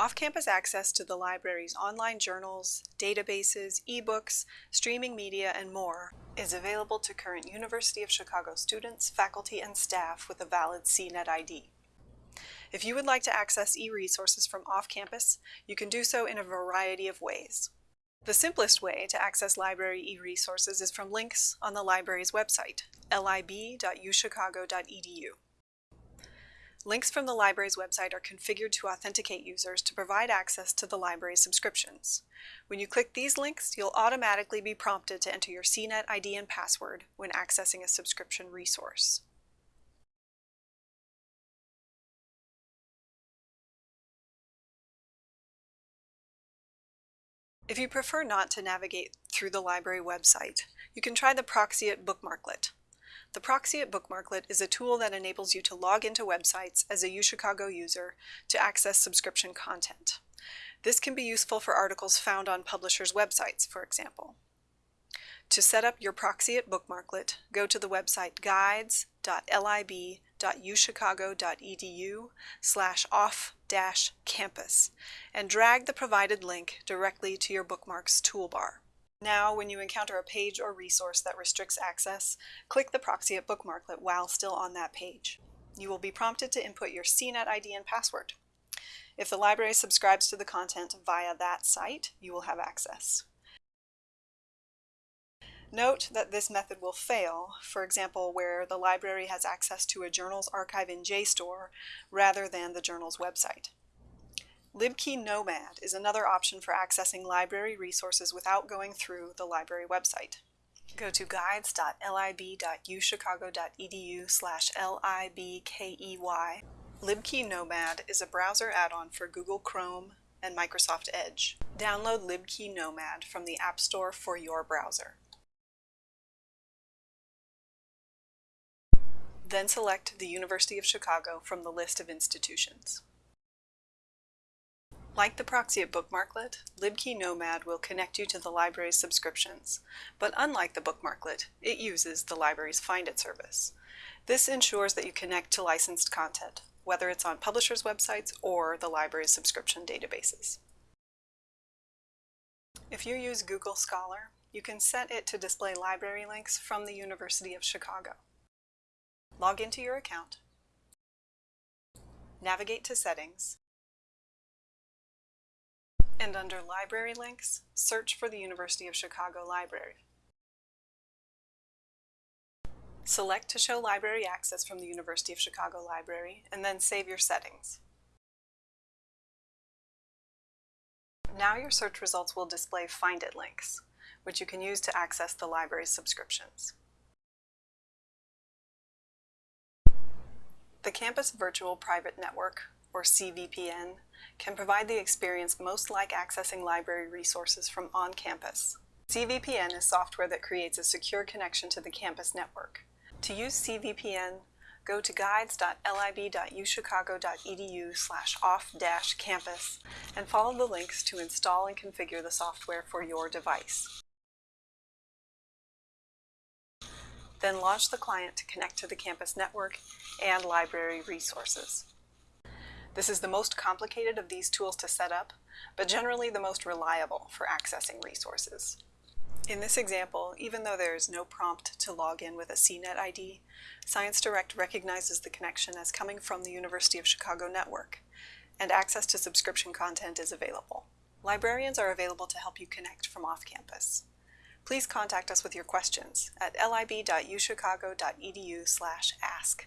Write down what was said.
Off-campus access to the library's online journals, databases, ebooks, streaming media, and more is available to current University of Chicago students, faculty, and staff with a valid CNET ID. If you would like to access e-resources from off-campus, you can do so in a variety of ways. The simplest way to access library e-resources is from links on the library's website, lib.uchicago.edu. Links from the library's website are configured to authenticate users to provide access to the library's subscriptions. When you click these links, you'll automatically be prompted to enter your CNET ID and password when accessing a subscription resource. If you prefer not to navigate through the library website, you can try the Proxyit Bookmarklet. The Proxyit Bookmarklet is a tool that enables you to log into websites as a UChicago user to access subscription content. This can be useful for articles found on publishers' websites, for example. To set up your Proxyit Bookmarklet, go to the website guides.lib.uchicago.edu slash off-campus and drag the provided link directly to your bookmarks toolbar. Now, when you encounter a page or resource that restricts access, click the Proxyit Bookmarklet while still on that page. You will be prompted to input your CNET ID and password. If the library subscribes to the content via that site, you will have access. Note that this method will fail, for example, where the library has access to a journal's archive in JSTOR rather than the journal's website. LibKey Nomad is another option for accessing library resources without going through the library website. Go to guides.lib.uchicago.edu slash libkey. LibKey Nomad is a browser add-on for Google Chrome and Microsoft Edge. Download LibKey Nomad from the App Store for your browser. Then select the University of Chicago from the list of institutions. Like the Proxyit Bookmarklet, LibKey Nomad will connect you to the library's subscriptions, but unlike the Bookmarklet, it uses the library's Find It service. This ensures that you connect to licensed content, whether it's on publishers' websites or the library's subscription databases. If you use Google Scholar, you can set it to display library links from the University of Chicago. Log into your account, navigate to Settings, and under Library Links, search for the University of Chicago Library. Select to show library access from the University of Chicago Library, and then save your settings. Now your search results will display Find It links, which you can use to access the library's subscriptions. The Campus Virtual Private Network, or CVPN, can provide the experience most like accessing library resources from on campus. CVPN is software that creates a secure connection to the campus network. To use CVPN, go to guides.lib.uchicago.edu slash off-campus and follow the links to install and configure the software for your device. Then launch the client to connect to the campus network and library resources. This is the most complicated of these tools to set up, but generally the most reliable for accessing resources. In this example, even though there is no prompt to log in with a CNET ID, ScienceDirect recognizes the connection as coming from the University of Chicago network, and access to subscription content is available. Librarians are available to help you connect from off-campus. Please contact us with your questions at lib.uchicago.edu ask.